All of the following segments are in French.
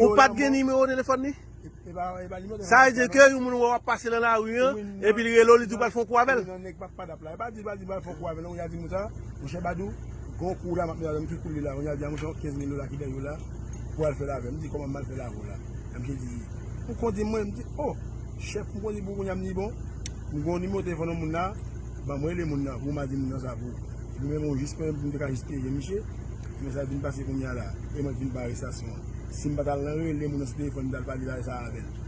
Ou pat gen nime ou telefon ni? Sa e de ke yon moun wap pase lan la ou yon E pi li relo li dupal fon kwa vel E ba dupal fon kwa vel Ou ya di moutan, ou che badou Gon kou la makne la, mwen tou kou li la Ou ya di moutan, 15 min lola ki den yon la Pou al fe la ve, mwen di koman mal fe la ou la Mwen di, mwen konti mwen, mwen di Oh, chef mwen konti pou kon yam ni bon Mwen kon nime ou telefon nou moun la Ba mwen le moun la, pou mwen di moun la sa pou Mwen mwen jispe, mwen deka jispe, jen miche Mwen sa vin pase koumya la, e mwen vin bari Si Sim batal nan re, le moun an se telefon dal pali la e sa avel.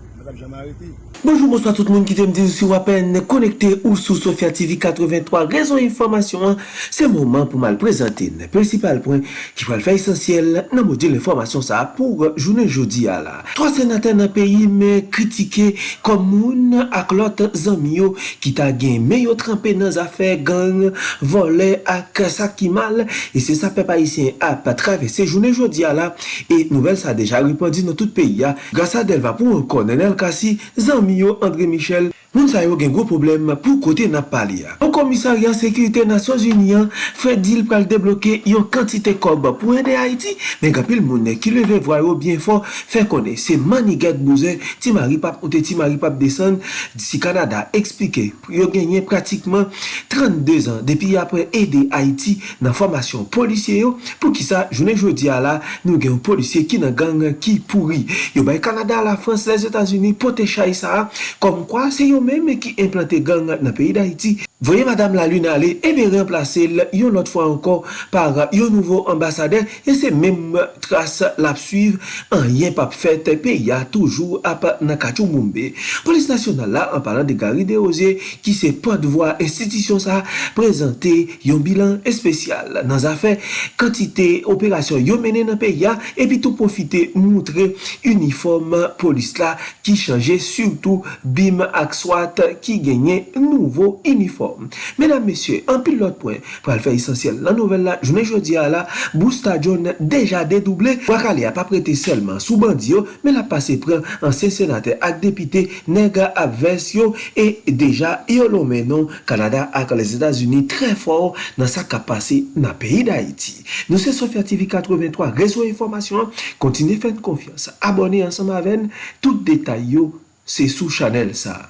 Bonjour, bonsoir tout moun ki te mdi sou apen konekte ou sou Sofia TV 83 Rezon informasyon, se mouman pou mal prezante ne principal point ki pral fè esensyel nan modi l'informasyon sa pou jounen jodi ala. 3 senatè nan peyi me kritike komoun ak lot zanmio ki ta gen meyo trempè nan zafè gang, vole ak sakimal e se sa pe pa isyen ap travesse jounen jodi ala e nouvel sa deja ripondi nan tout peyi ya. Grasa del va pou konen colonel Kassi, zami yo André Michel, Moun sa yo gen gwo problem pou kote nap pali ya. An komisaryan Sekurite Nasyon Uniyan fè dil pral debloke yon kantite kob pou ende Haiti, men kapil moun ki leve vwayo bien fò fè kone se manigat bouzen ti maripap ou te ti maripap desen disi Kanada eksplike yo genye pratikman 32 an depi apre ende Haiti nan formasyon polisye yo pou ki sa jounen jodi ala nou gen polisye ki nan gang ki pouri. Yo bay Kanada, la Frans, les Etats-Unis pote chay sa kom kwa se yo yo menme ki implante gang nan peyi da Haiti Voye Madame la Lune ale, ebe remplase yon lot fwa ankon par yon nouvo ambasade, e se mem trase lap suive, an yen pap fete pe ya toujou ap nakachou moumbe. Polis nasyonal la, an palan de Gary Deoze, ki se podvoi institisyon sa, prezante yon bilan espesyal. Nan zafè, kantite operasyon yon mene nan pe ya, epi tou profite moutre uniform polis la, ki chanje surtout bim ak swat ki genye nouvo uniform. form. Menan mesye, an pil lot pwen, pou al fè esensyel nan nouvel la, jounen jodi a la, bou stadion deja dedouble, wak ale ap aprete selman sou bandi yo, men la pase pren ansen senate ak depite nega ap vers yo, e deja yo lo menon Kanada ak les Etats-Unis tre for nan sa ka pase nan peyi da Haiti. Nou se Sofya TV 83, rezo informasyon, kontine fèn konfians, abone ansam aven, tout detay yo, se sou chanel sa.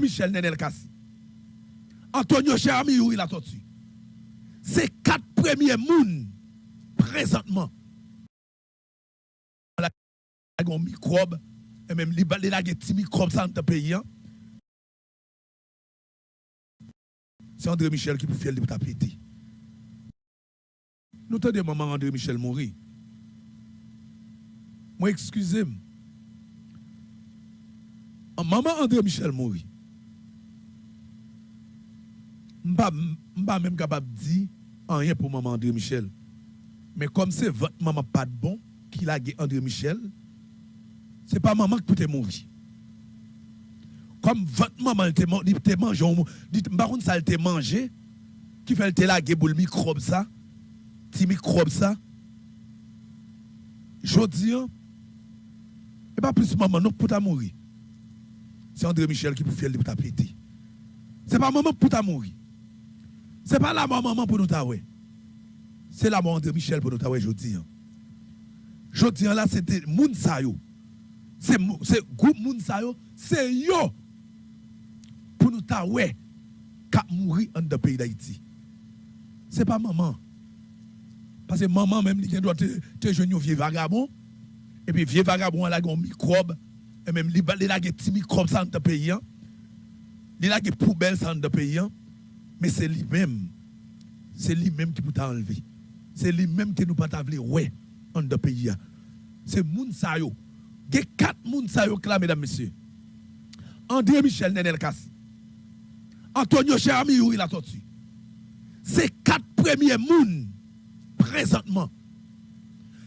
Michel Nenel Kassi. Antonio Cherami, il a tortue. C'est quatre premiers mouns présentement. La un microbe, et même les petits microbes dans le pays. C'est André Michel qui peut faire le tapéter. Nous tenons maman André Michel mourir. Moi, excusez-moi. Maman André Michel mourir. Je ne pas même capable de dire rien pour maman André Michel. Mais comme c'est votre maman pas de bon qui l'a André Michel, ce n'est pas maman qui peut mourir. Comme votre maman te mangé, dit par contre ça te mangé, qui fait te laguer pour le microbe ça, petit microbe ça. Je dis, et pas plus maman non pour ta mourir. C'est André Michel qui peut faire pour ta péter. C'est pas maman pour ta mourir. Ce n'est pas la maman pour nous taouer. C'est la maman de Michel pour nous taouer, je dis. Je dis là, c'était Mounsayo. C'est groupe Mounsayo, c'est yo pour nous taouer qui mourir dans le pays d'Haïti. Ce n'est pas maman. Parce que maman même, il doit te, jeune vieux vagabond. Et puis vieux vagabond, il a un microbe. Et même il a des petits microbes dans le pays. Il a des poubelles dans le pays. Mais c'est lui-même. C'est lui-même qui peut t'enlever. C'est lui-même qui nous peut t'enlever, ouais, en deux pays. C'est Mounsayo. Il y a quatre Mounsayo là, mesdames, messieurs. André Michel Nenel Kassi. Antonio Cherami, il a tortue. C'est quatre premiers moun présentement.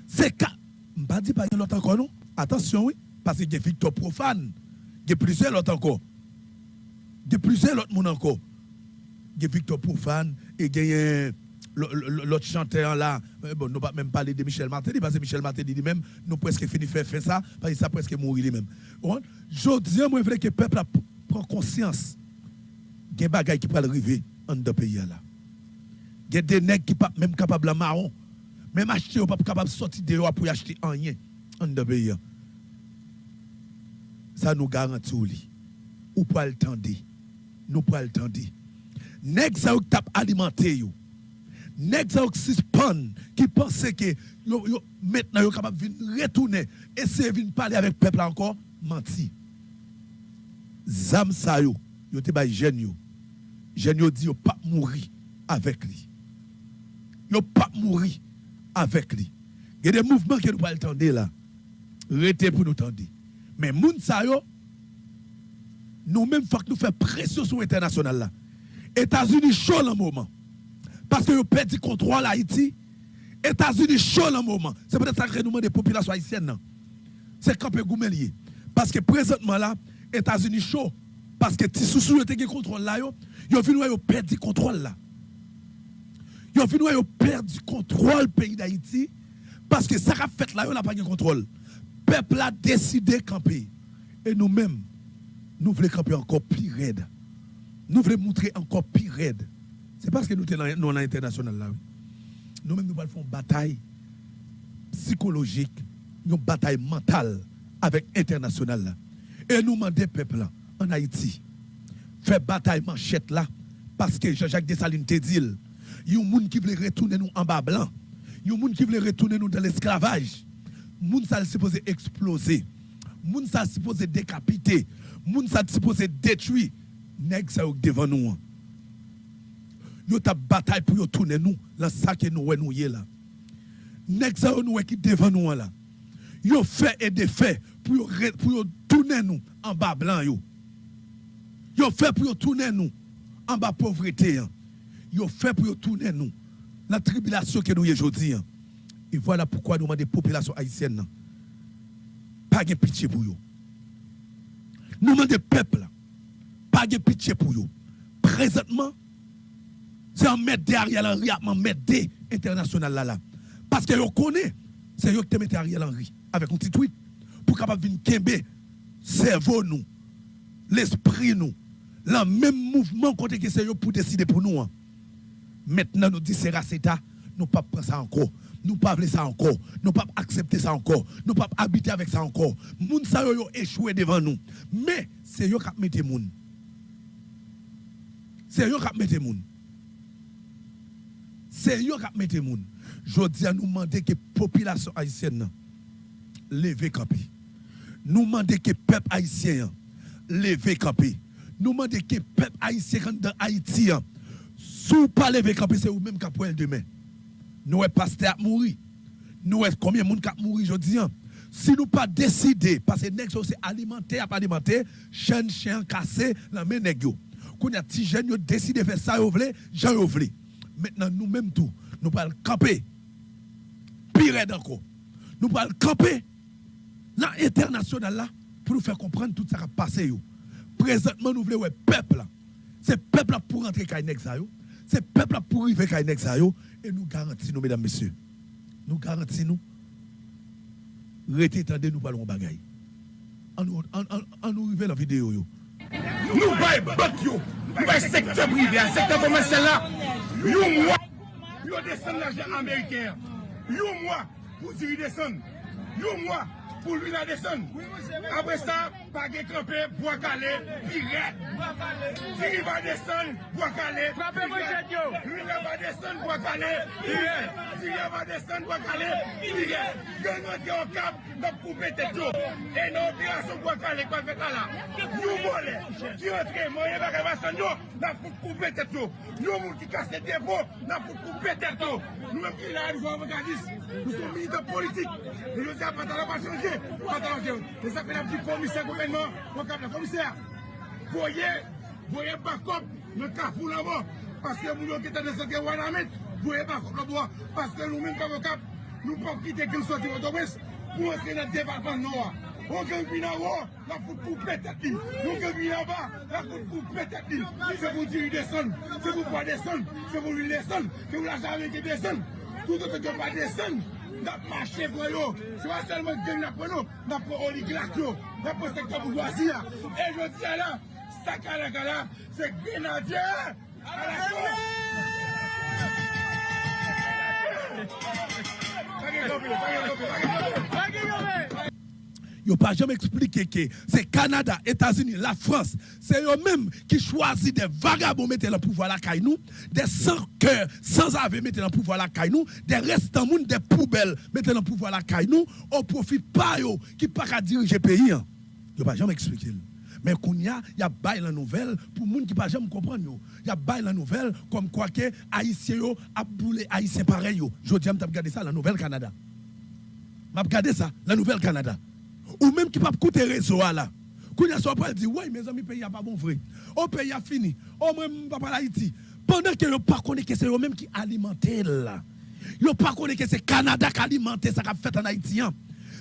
C'est quatre. Je ne pas dire pas l'autre encore, non? Attention, oui. Parce qu'il y a Victor Profane. Il y a plusieurs autres encore. Il y a plusieurs autres encore y a Victor Profane et l'autre chanteur là. Bon, nous ne pas même parler de Michel Martelly parce que Michel Martelly lui-même, nous presque fini faire faire ça parce que ça presque mourir lui-même. Je dis, moi, veux que le peuple prend conscience qu'il y des bagages qui peuvent arriver dans le pays là. Il y a des nègres qui sont même capables de marron. Même acheter, pas capable de sortir dehors pour acheter rien en de pays. Ça nous garantit. Ou pas le tendre. Nous pas le tendre. Nèg ça ou tap alimenté yo. Nèg ça ou suspend qui pensait que maintenant yo capable de retourner et c'est venir parler avec peuple encore menti. Zam sa yo, yo te bay jeune yo. Jeune yo dit yo pas mourir avec lui. Yo pas mourir avec lui. Il y a des mouvements que nous pas entendre là. Rete pour nous tendre. Mais moun sa yo nous même faut que nous fassions pression sur l'international là. États-Unis chaud le moment. Parce que vous perdu contrôle Haïti. États-Unis chaud le moment. C'est peut-être ça que nous des populations haïtiennes. C'est campé goumelier. Parce que présentement là, États-Unis chaud. Parce que si sous te gen contrôle là, yo, yo vin yo perdu contrôle là. Yo vin yo perdu contrôle pays d'Haïti. Parce que ça a fait là, yo n'a pas de contrôle. Peuple a décidé de camper. Et nous-mêmes, nous voulons camper encore plus raide. Nous voulons montrer encore plus raide. C'est parce que nous sommes dans l'international. Nous-mêmes, nous allons faire une bataille psychologique, une bataille mentale avec l'international. Et nous demandons peuple là, en Haïti, faire bataille manchette là, parce que Jean-Jacques Dessalines te dit, il y a un monde qui veut retourner nous en bas blanc. Il y a un monde qui veut retourner nous dans l'esclavage. Moun ça supposé exploser. Moun ça supposé décapiter. Moun ça supposé détruire. Nèg ça yo devant nous. hein. Yo ta bataille pour yo tourner nous dans ça que nous nous yé là. Nèg ça yo nous qui devant nous hein, là. Yo fait et défait pour yo pour yo tourner nous en bas blanc yo. Yo fait pour yo tourner nous en bas pauvreté. hein. Yo fait pour yo tourner nous la tribulation que nous y aujourd'hui. hein. Et voilà pourquoi nous demandons des populations haïtiennes. nan, Pas de pitié pour eux. Nous demandons des peuples. Pas de pitié pour eux. Présentement, c'est un mettre des Ariel Henry à un des international là là. Parce que vous connaissez, c'est eux qui te mettent Ariel Henry avec un petit tweet pour capable venir kembe cerveau nous, l'esprit nous, le même mouvement côté que c'est pour décider pour nous. hein. Maintenant, nous disons c'est nous ne pas prendre ça encore. Nous pas vouloir ça encore. Nous pas accepter ça encore. Nous ne pas habiter avec ça encore. Moun sa yo yo échoué devant nous. Mais c'est eux qui mettent moun. C'est eux qui mettent moun. C'est eux qui mettent moun. Je dis à nous demander que la population haïtienne nan, leve camper. Nous demander que le peuple haïtien leve camper. Nous demander que le peuple haïtien dans Haïti. hein, Sous pas lever camper, c'est vous-même qui pouvez demain. Nous sommes pasteur qui mourir. Nous sommes combien de monde qui a mouru aujourd'hui. Si nous pas décider, parce que nèg c'est alimenter, pas alimenter, chien, chien cassé, la main Quand y a petit jeune yo décidé de faire ça yo vle, j'en yo vle. Maintenant nous même tout, nous pas camper. Pire encore. Nous pas camper dans l'international là pour nous faire comprendre tout ça qui a passé. Présentement nous voulons ouais peuple. C'est peuple pour ça yo. C'est peuple pour arriver yo et nous garantissons mesdames messieurs. Nous garantissons Rete tande nous parlons bagaille. On nous arrive la vidéo. Nou bay bak yo, nou bay sektor privé, sektor komanse la, yo mwa, yo desen l'ajen Ameriken, yo mwa, pou diri desen, yo mwa, pou lwi nan desen. Apre sa, page krepe, boakale, piret. Tiri va desen, boakale, piret. Lwi nan ba desen, boakale, piret. Tiri ba desen, boakale, piret. Gen yon te okap, nop koupe tet yo. E nan operasyon boakale kwa feta la. Nou vole, ki rentre, mwenye baka vasan yo, nan pou koupe tet yo. Nou moun ki kase depo, nan pou koupe tet yo. Nou mwen ki la yon vwa avokadis, nou son milite politik. Nou yon se apata la pasyon. anke, pou patan anke ou. Te sakpe la pti komiser gouvenman, wakap la komiser. Voye, voye bakop, le kafou la wò. Paske moun yo ki te desanke wana met, voye bakop la wò. Paske nou men kavokap, nou pou kite gen soti woto wes, pou anke nan debatman nou wò. On gen vi nan wò, la fout pou petet li. On gen vi nan ba, la fout pou petet li. Se pou diri deson, se pou pa deson, se pou li deson, se pou la jame ki deson. Tout an te gen pa deson. Nap mache pou yo, se pa selman gen nap pou nou, nap pou oligrak yo, nap pou sektor bourgeoisie ya. E yo di ala, sakalakala, se grenadye a la kon. Pake kopi, pake kopi, pake kopi. Yo pas jamais que c'est Canada, États-Unis, la France, c'est eux-mêmes qui choisissent des vagabonds mettre le pouvoir la nous, des sans cœur, sans ave mettre le pouvoir la caille nous, des restants moun, des poubelles mettre le pouvoir la caille au profit pas yo qui pas qu'à diriger pays. hein. Yo pas jamais expliqué. Mais qu'on y a, il y a bail la nouvelle pour moun qui pas jamais comprendre. Il y a bail la nouvelle comme quoi que haïtien a boulé haïtien pareil. Je dis m't'a regardé ça la nouvelle Canada. M'a regardé ça la nouvelle Canada ou même qui pas coûter réseau là. Quand il soit pas dit ouais mes amis pays a pas bon vrai. Au pays a fini. Au même papa l'Haïti. Pendant que yo pas connaît que c'est eux même qui alimentent là. Yo pas connaît que c'est Canada qui alimente ça qu'a fait en Haïti. hein.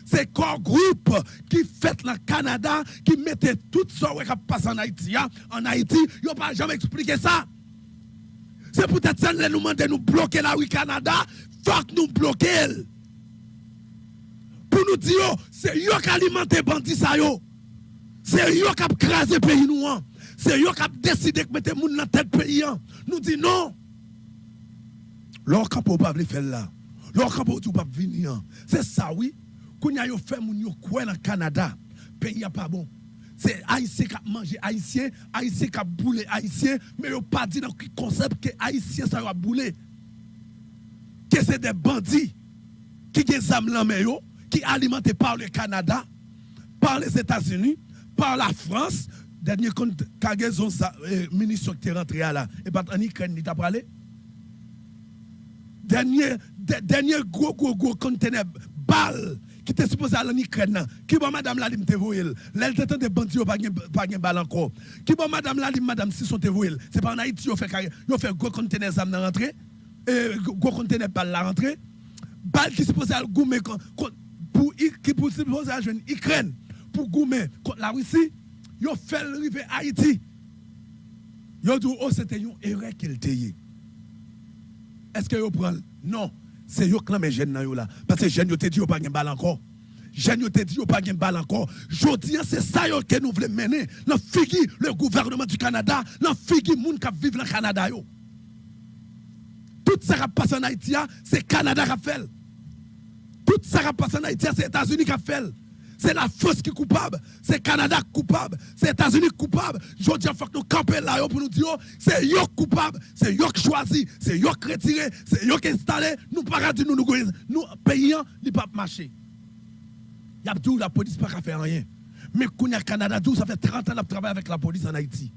C'est corps groupe qui fait le Canada qui mettait tout ça qui passe en Haïti. hein. En Haïti, yo pas jamais expliqué ça. C'est peut-être ça nous demander nous bloquer la rue Canada, faut que nous bloquer nous oh, c'est eux qui alimentent les bandits. C'est eux qui ont crasé le pays. C'est eux qui ont décidé de mettre les gens dans la tête pays. Nous dit non. Leur capot pas faire là. Leur capot tout pas venir. C'est ça oui. Quand a yo fait yo quoi dans Canada, pays a pas bon. C'est haïtien qui a mangé haïtien, haïtien qui a boulé haïtien, mais yo pas dit dans le concept que haïtien ça a boulé. Que c'est des bandits qui ont des âmes là, qui alimentés par le Canada, par les États-Unis, par la France. Dernier compte, euh, ministre qui est rentré là, et pas en Ukraine, il parlé? Dernier, de- dernier gros, gros, gros conteneur, balle, qui était supposé aller en Ukraine, qui bon madame la lim te t'entend des bandits, pas pas gen balle encore. Qui bon madame la lim, madame si sont te. C'est pas en Haïti, yo fait, gros conteneur dans rentrée, et gros conteneur balle la rentrée. Balle qui supposé aller goumer pour qui pour aller joindre Ukraine pour goumer contre la Russie, yo fait arriver Haïti. Yo dit oh c'était une erreur qu'il y. Est-ce que yo prend? Non, c'est yo qui les jeunes là parce que jeunes te dit pas gen balle encore. Jeunes te dit pas gen balle encore. Jodi c'est ça que nous voulons mener. Dans figi le gouvernement du Canada, dans figi moun qui vivent dans le Canada. Tout ça qui passe en Haïti, ah, c'est Canada qui fait. Tout ça qui passe en Haïti, c'est États-Unis qui a fait. C'est la France qui est coupable, c'est Canada qui est coupable, c'est États-Unis qui coupable. Je dis, il faut que nous campions là pour nous dire, c'est eux coupable, c'est eux qui choisi, c'est eux qui retiré, c'est eux qui installé. Nous pas dire nous nous nous payons, ils pas marcher. Y a la police pas qu'à faire rien. Mais quand y a Canada, ça fait 30 ans que travaille avec la police en Haïti.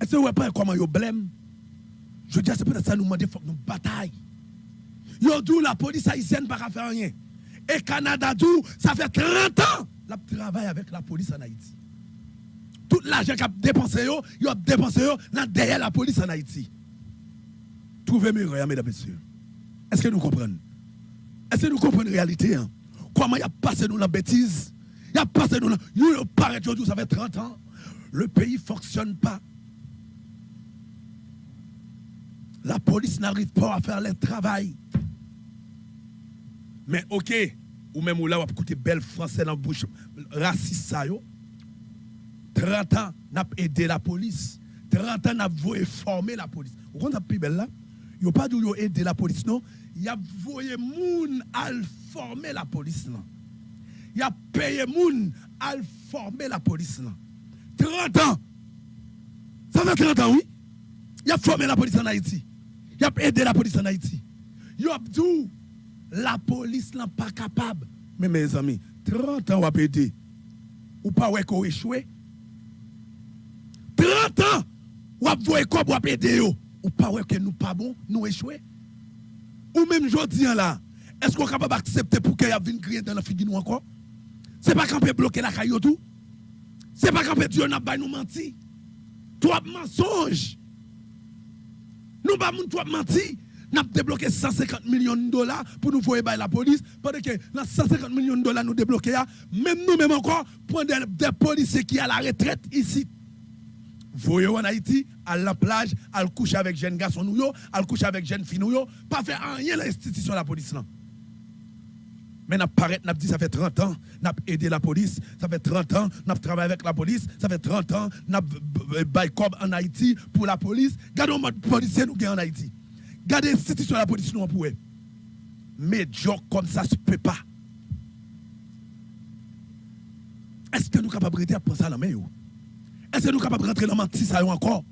Est-ce que vous voyez pas comment ils blâment Je dis, c'est peut-être ça nous demander, il faut que bataille. Yo la police haïtienne pas faire rien. Et Canada d'où ça fait 30 ans la travaille avec la police en Haïti. Tout l'argent qu'a dépensé yo, yo dépensé yo derrière la police en Haïti. Trouvez-moi rien, mesdames et messieurs. Est-ce que nous comprenons? Est-ce que nous comprenons la réalité hein? Comment il a passé nous la bêtise? Il a passé nous la... Yo paraît aujourd'hui, ça fait 30 ans. Le pays ne fonctionne pas. La police n'arrive pas à faire le travail. Mais ok, ou même ou là, on va belle français dans la bouche, raciste ça yo. 30 ans, n'a aidé la police. 30 ans, n'a voulu former la police. Vous comprenez plus belle là? Yo pas dit yo aider la police non, y a voulu moun à former la police non? Y a payé moun à former la police non? 30 ans. Ça fait 30 ans oui. Y a formé la police en Haïti. Y a aidé la police en Haïti. Y a dit la police n'est pas capable. Mais mes amis, 30 ans, on va aider. Ou pas qu'on échoué? 30 ans, on va voir quoi pour aider. Ou pas que nous pas bon, nous échoué? Ou même jodi là, est-ce qu'on est capable d'accepter pour qu'il y ait une dans la figure nous encore? C'est pas qu'on peut bloquer la caillou tout. C'est pas qu'on peut dire n'a pas nous mentir. Toi mensonge. Nous pas moun toi menti. Nous avons débloqué 150 millions de dollars pour nous voir la police. Pendant que dans 150 millions de dollars nous débloqués, même nous même encore, pour des, policiers qui à la retraite ici. Voyez en Haïti, à la plage, à coucher avec jeunes garçons, à le coucher avec jeunes filles, pas faire rien l'institution de la police. Là. Mais nous nous dit ça fait 30 ans, nous aidé la police, ça fait 30 ans, nous travaillé avec la police, ça fait 30 ans, nous bail en Haïti pour la police. Regardons notre policier nous en Haïti. Gardez l'institution de la police nous pour eux. médiocre comme ça se peut pas. Est-ce que nous sommes capables de rester à penser à la main? Est-ce que nous sommes capables de rentrer dans menti ça yo encore?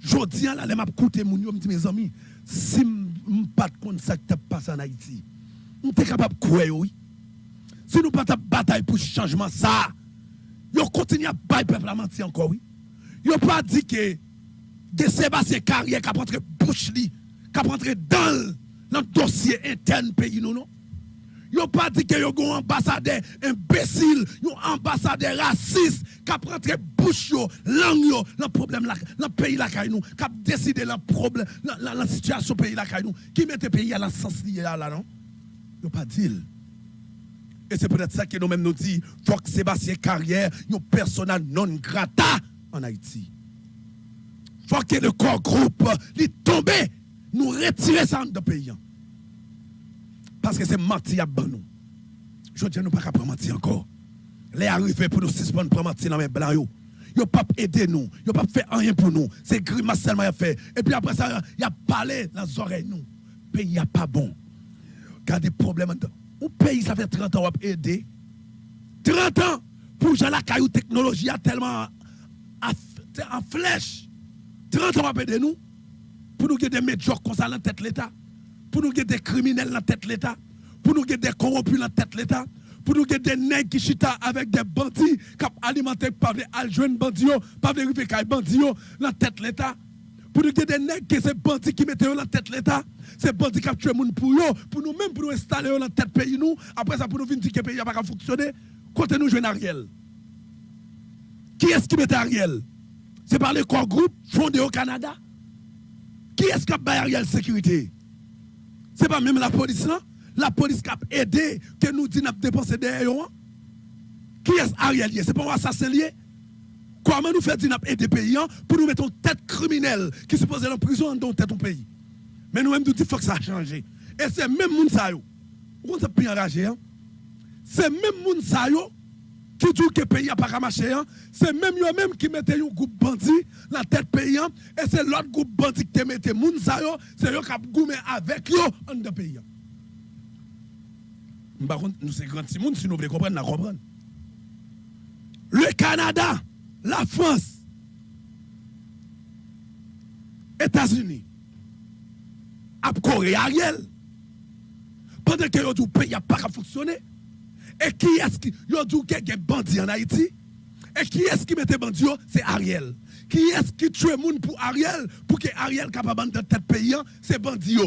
Je dis là, les m'a écouté mon mes amis, si m pas de ça qui passé en Haïti, nous sommes capables de quoi oui? Si nous pas de bataille pour changement ça, yo continue à bailler peuple à mentir encore oui. Yo pas dit que de Sébastien Carrière qui a rentré bouche qui rentré dans le dossier interne pays nous non. Yo pas dit que yo un ambassadeur imbécile, yo ambassadeur raciste qui a rentré bouche yo, langue yo, le problème là, le pays là nous, qui a décidé le problème, la, situation pays là nous, qui mette pays à la sens lié là non? Yo pas dit. Et c'est peut-être ça que nous-mêmes nous dit, faut que Sébastien Carrière, un persona non grata en Haïti. Faut que le corps groupe, il tombe, nous retirer ça de pays. Parce que c'est menti à nous. Je dis nous pas capable mentir encore. Les arrivés pour nous suspendre pour mentir dans les blancs yo. Yo pas aider nous, yo pas fait rien pour nous. C'est grimace seulement a fait. Et puis après ça, il a parlé dans les oreilles nous. Pays a pas bon. Quand des problèmes au pays ça fait 30 ans à aider. 30 ans pour j'ai la caillou technologie a tellement en flèche. 30 ans à aider nous pour nous des médiocres comme ça dans tête l'État. Pour nous des criminels dans la tête de l'État, pour nous des corrompus dans la tête de l'État, pour nous des nègres qui chita avec des bandits qui alimentés par des aljouens bandits, vérifier qu'ils bandits dans la tête de l'État. Pour nous des nègres qui sont bandits qui mettent dans la tête l'État, c'est bandits qui tué moun pour eux, pour nous même pour nous installer dans la tête pays nous, après ça pour nous venir dire que le pays n'a pas fonctionner, côté nous jouer Ariel. Qui est-ce qui met Ariel? C'est par les corps groupes fondés au Canada. Qui est-ce qui a Ariel sécurité? Ce n'est pas même la police là. La police qui a aidé que nous dit dépensé derrière hein? Qui est Ariel C'est pas un assassin lié? Comment nous faire dire aider pays hein, pour nous mettre en tête criminelle qui se pose en prison dans tête ton pays Mais nous-mêmes nous disons faut que ça change. Et c'est même moun sa yo. On s'est plus enragé hein? C'est même moun sa yo qui dit que le pays n'a pas marché. Hein? C'est même eux même qui mettent un groupe bandit la tête pays. Hein? Et c'est l'autre groupe bandit qui moun sa yo, c'est eux qui ont avec eux en de pays. Par contre, nous sommes grands si nous voulons comprendre, nous comprendre. Le Canada, la France, États-Unis, à Corée Ariel, pendant que le pays n'a pas fonctionné, et qui est-ce qui a dit qu'il y a bandits en Haïti? Et qui est-ce qui mettait bandits C'est Ariel. Qui est-ce qui tue moun pour Ariel Pour que Ariel capable de tête pays, c'est bandits.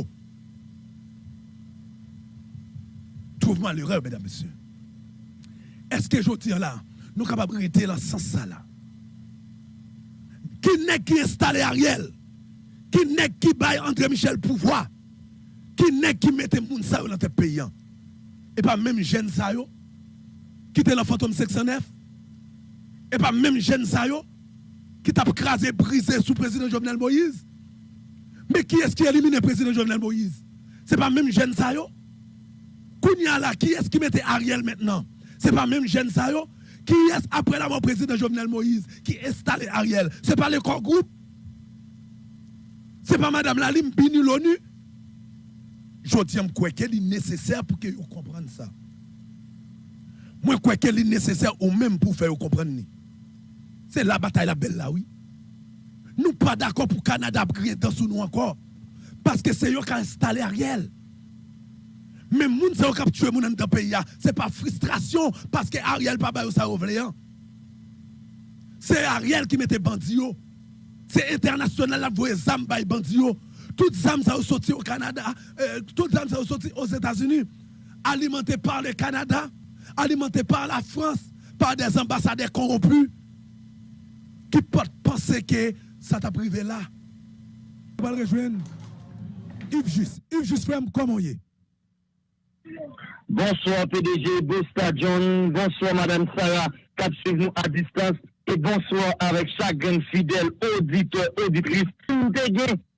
Trouve-moi l'erreur, mesdames, messieurs. Est-ce que je dis là, nous sommes capables de rester dans ce sens là Qui n'est qui installe Ariel? Qui n'est qui baille André Michel pouvoir? Qui n'est qui mette moun sa dans tête pays Et pas même jeune ça était le fantôme 609 et pas même jeune Sayo qui t'a crasé, brisé sous le président Jovenel Moïse. Mais qui est-ce qui a éliminé le président Jovenel Moïse? C'est pas même jeune Sayo Kounia là, qui est-ce qui mettait Ariel maintenant? C'est pas même jeune Sayo Qui est-ce après la président Jovenel Moïse qui installé Ariel? C'est pas le corps groupe. C'est pas Madame Lalim Bini l'ONU. Je dis quoi qu'elle est nécessaire pour que vous compreniez ça. Moi, quoi qu'elle est nécessaire ou même pour faire comprendre. C'est la bataille la belle là, oui. Nous pas d'accord pour Canada crier dans nous encore. Parce que c'est eux qui ont installé Ariel. Mais moun c'est qui tué moun dans le pays. C'est pas frustration parce que Ariel pas bail ça hein. C'est Ariel qui mettait bandit. C'est international la voie zam bay bandit. Toutes zam ça sorti au Canada, euh, toutes zam ça sorti aux États-Unis, alimenté par le Canada alimenté par la France, par des ambassadeurs corrompus, qui peuvent penser que ça t'a privé là. On va rejoindre. Yves Juste. Yves Juste, comment est? Bonsoir PDG, John, bonsoir Madame Sarah, cap nous à distance, et bonsoir avec chaque fidèle auditeur, auditrice.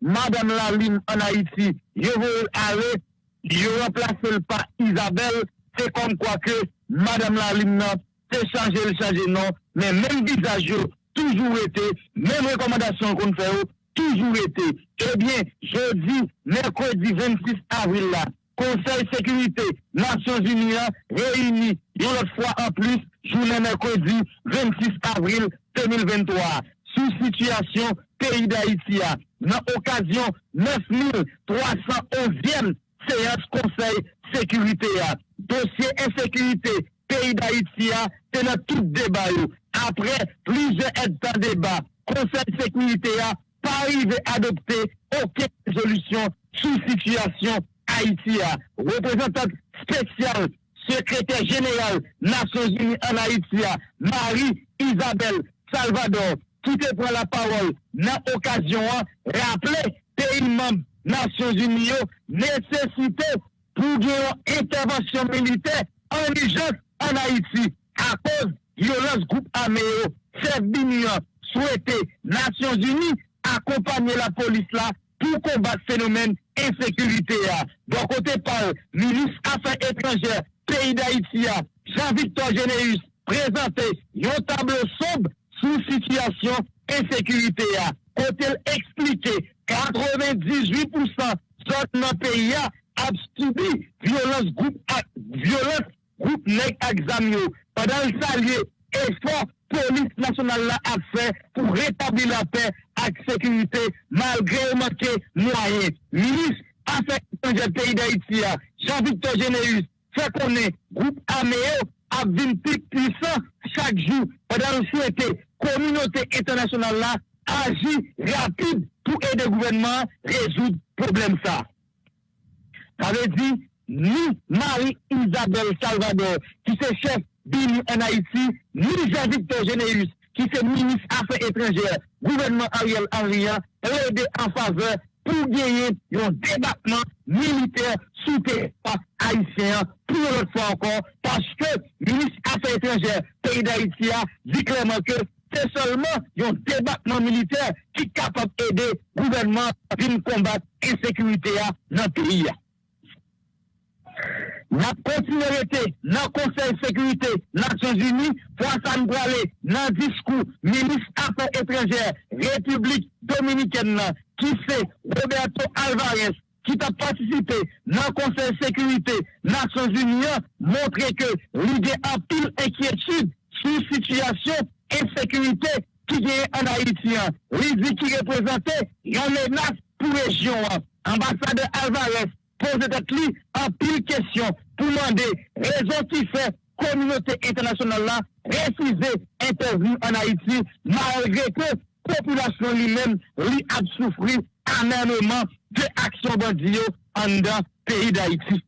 Madame Laline en Haïti, je veux aller, je remplace pas Isabelle, c'est comme quoi que Madame la Limna, c'est changer le changer non, mais même visage, toujours été, même recommandation qu'on fait, toujours été. Eh bien, jeudi, mercredi 26 avril là, Conseil Sécurité Nations Unies réuni une autre fois en plus, journée mercredi 26 avril 2023. Sous situation pays d'Haïti, dans occasion 9311e séance Conseil Sécurité. Dossier insécurité pays d'Haïti, c'est dans tout débat. Après plusieurs états débat, Conseil Sécurité a pas arrivé à adopter aucune résolution sous situation Haïti. Représentant spécial, secrétaire général Nations Unies en Haïti, Marie-Isabelle Salvador, qui te prend la parole dans l'occasion, rappeler pays membres Nations Unies, nécessité pour une intervention militaire en urgence en Haïti à cause de violence groupe armé. Servir souhaité Nations Unies accompagner la police là pour combattre ce phénomène insécurité. Bon côté par ministre Affaires étrangères, pays d'Haïti, Jean-Victor Généus, présenté un tableau sombre sous situation insécurité. Côté expliqué, 98% zone dans le pays a subi violence groupe, violence groupe nèg examio. Pendant salier, effort police nationale là a fait pour rétablir la paix et sécurité malgré manqué moyens. Ministre Affaires étrangères pays d'Haïti, Jean-Victor Généus, fait connaître groupe armé a plus puissant chaque jour pendant le souhaiter communauté internationale là agit rapide pour aider le gouvernement à résoudre le problème ça. Ça veut dire, ni Marie-Isabelle Salvador, qui est chef BINI en Haïti, ni Jean-Victor Généus, qui est ministre Affaires étrangères, gouvernement Ariel Henry, aider en faveur pour gagner un débattement militaire sous territoire haïtien pour l'autre fois encore, parce que le ministre Affaires étrangères, pays d'Haïti, dit clairement que c'est seulement un débattement militaire qui est capable d'aider le gouvernement à combattre l'insécurité dans le pays. La continuité dans le Conseil de sécurité Nations Unies, François Mbrale, dans le discours ministre Affaires étrangères, République dominicaine, qui c'est Roberto Alvarez, qui a participé dans le Conseil de sécurité Nations Unies, montré que l'idée a pile inquiétude sur situation insécurité qui est en Haïti. L'idée qui représentait une menace pour la région. Ambassadeur Alvarez pose tête lui en pile question pour demander raison qui fait communauté internationale là refuser interview en Haïti malgré que la population lui-même lui a souffert énormément de actions bandido en dans pays d'Haïti.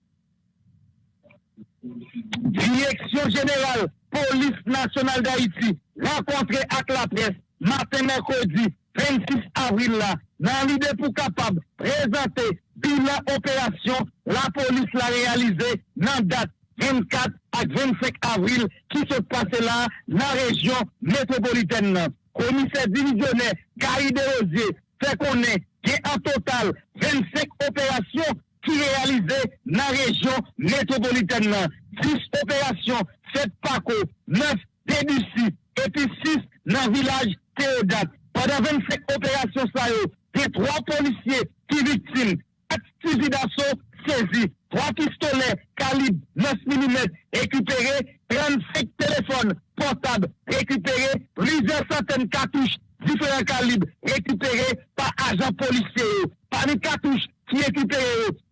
Direction générale police nationale d'Haïti rencontré avec la presse matin mercredi 26 avril là dans l'idée pour capable présenter bilan opération la police l'a réalisé dans date 24 à 25 avril qui se passe là dans la région métropolitaine. Commissaire divisionnaire Gary Desrosiers fait qu'on est en total 25 opérations qui réalisées dans la région métropolitaine. 10 opérations faites par 9 Debussy et puis 6 dans le village Théodate. Pendant 25 opérations, ça y est, a trois policiers qui victimes, 4 fusils d'assaut saisis, 3 pistolets calibre 9 mm récupérés, 35 téléphones portables récupérés, plusieurs centaines de cartouches différents calibres récupérés par agents policiers. Parmi cartouches qui récupérées,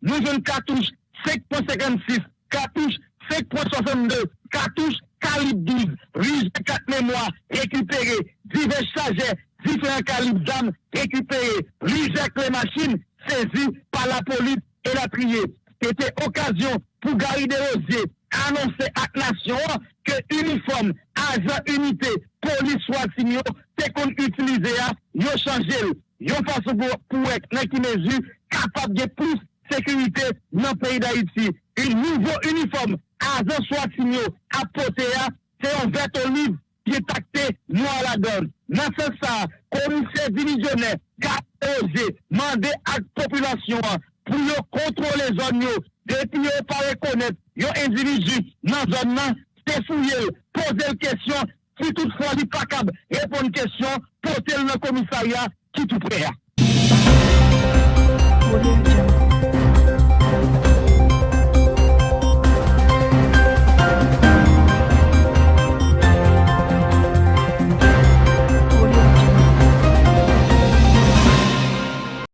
nous avons une cartouche 5.56, cartouche 5.62, cartouche calibre 12, riche 4 mémoires récupérées, divers chargeurs, différents calibres d'armes récupérés, riche les machines saisies par la police et la trier. C'était occasion pour Gary Desrosiers annoncer à la nation que uniforme, agent unité, police soit signé, c'est qu'on utilise, ont changé, ont façon pour, être dans mesure capable de plus sécurité dans le pays d'Haïti. Un nouveau uniforme, agent soit signé, à porter, c'est un vert olive qui est acté noir la donne. Dans commissaire divisionnaire, osé demander à la population pour contrôler les zones, depuis ne pas reconnaître un individu dans la zone, c'est fouiller, poser une question, si toutefois il n'est pas capable de répondre une question, porter le commissariat qui tout prêt.